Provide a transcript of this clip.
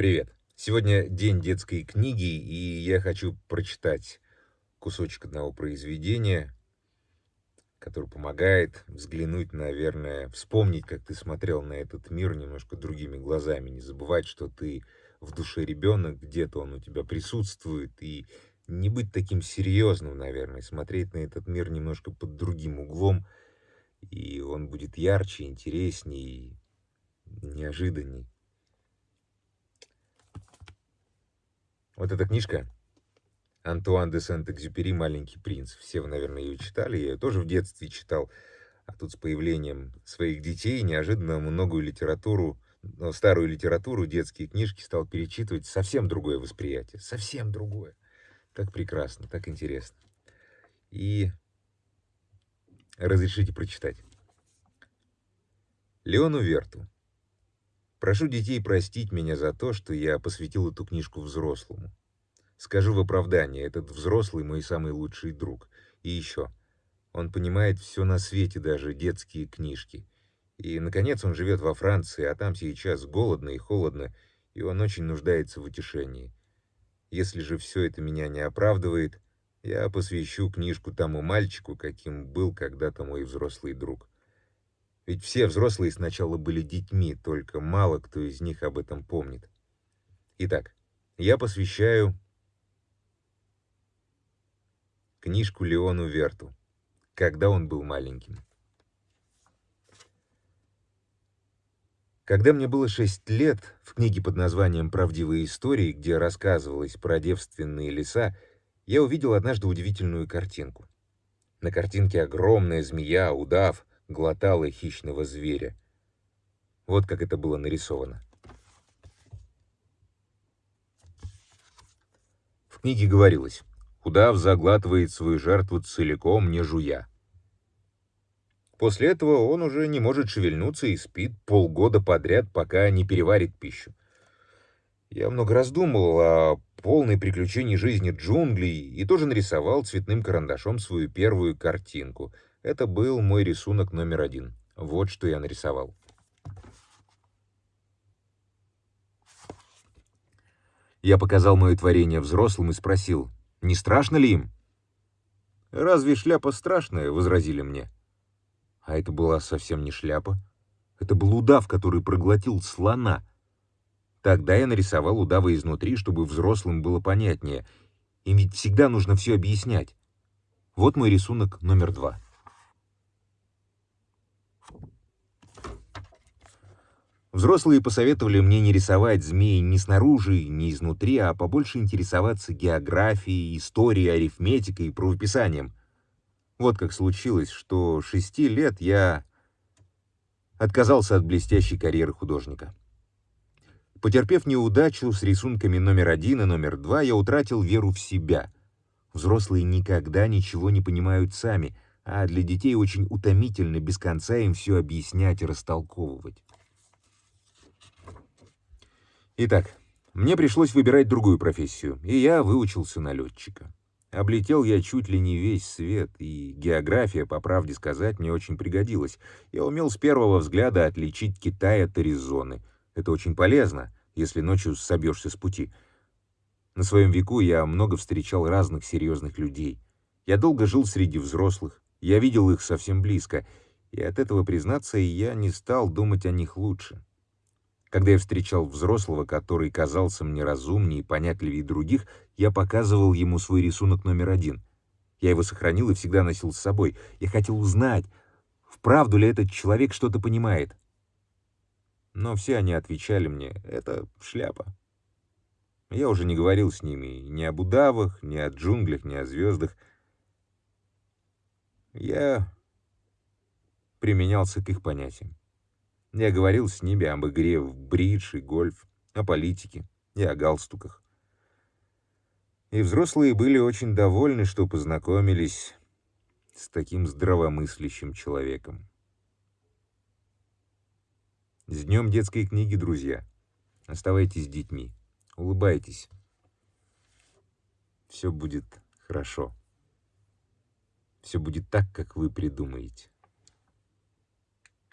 Привет! Сегодня день детской книги, и я хочу прочитать кусочек одного произведения, который помогает взглянуть, наверное, вспомнить, как ты смотрел на этот мир немножко другими глазами, не забывать, что ты в душе ребенок, где-то он у тебя присутствует, и не быть таким серьезным, наверное, смотреть на этот мир немножко под другим углом, и он будет ярче, интереснее, неожиданней. Вот эта книжка Антуан де Сент-Экзюпери «Маленький принц». Все вы, наверное, ее читали. Я ее тоже в детстве читал. А тут с появлением своих детей неожиданно многую литературу, старую литературу, детские книжки стал перечитывать. Совсем другое восприятие. Совсем другое. Так прекрасно, так интересно. И разрешите прочитать. Леону Верту. Прошу детей простить меня за то, что я посвятил эту книжку взрослому. Скажу в оправдание, этот взрослый мой самый лучший друг. И еще, он понимает все на свете, даже детские книжки. И, наконец, он живет во Франции, а там сейчас голодно и холодно, и он очень нуждается в утешении. Если же все это меня не оправдывает, я посвящу книжку тому мальчику, каким был когда-то мой взрослый друг. Ведь все взрослые сначала были детьми, только мало кто из них об этом помнит. Итак, я посвящаю книжку Леону Верту, когда он был маленьким. Когда мне было шесть лет, в книге под названием «Правдивые истории», где рассказывалось про девственные леса, я увидел однажды удивительную картинку. На картинке огромная змея, удав, глотала хищного зверя. Вот как это было нарисовано. В книге говорилось, удав заглатывает свою жертву целиком, не жуя. После этого он уже не может шевельнуться и спит полгода подряд, пока не переварит пищу. Я много раз думал о полной приключении жизни джунглей и тоже нарисовал цветным карандашом свою первую картинку — это был мой рисунок номер один. Вот что я нарисовал. Я показал мое творение взрослым и спросил, не страшно ли им? «Разве шляпа страшная?» — возразили мне. А это была совсем не шляпа. Это был удав, который проглотил слона. Тогда я нарисовал удава изнутри, чтобы взрослым было понятнее. Им ведь всегда нужно все объяснять. Вот мой рисунок номер два. Взрослые посоветовали мне не рисовать змеи ни снаружи, ни изнутри, а побольше интересоваться географией, историей, арифметикой и правописанием. Вот как случилось, что шести лет я отказался от блестящей карьеры художника. Потерпев неудачу с рисунками номер один и номер два, я утратил веру в себя. Взрослые никогда ничего не понимают сами, а для детей очень утомительно без конца им все объяснять и растолковывать. Итак, мне пришлось выбирать другую профессию, и я выучился на летчика. Облетел я чуть ли не весь свет, и география, по правде сказать, мне очень пригодилась. Я умел с первого взгляда отличить Китай от Аризоны. Это очень полезно, если ночью собьешься с пути. На своем веку я много встречал разных серьезных людей. Я долго жил среди взрослых, я видел их совсем близко, и от этого, признаться, я не стал думать о них лучше. Когда я встречал взрослого, который казался мне разумнее и понятливее других, я показывал ему свой рисунок номер один. Я его сохранил и всегда носил с собой. Я хотел узнать, вправду ли этот человек что-то понимает. Но все они отвечали мне, это шляпа. Я уже не говорил с ними ни об удавах, ни о джунглях, ни о звездах. Я применялся к их понятиям. Я говорил с ними об игре в бридж и гольф, о политике и о галстуках. И взрослые были очень довольны, что познакомились с таким здравомыслящим человеком. С днем детской книги, друзья. Оставайтесь с детьми. Улыбайтесь. Все будет хорошо. Все будет так, как вы придумаете.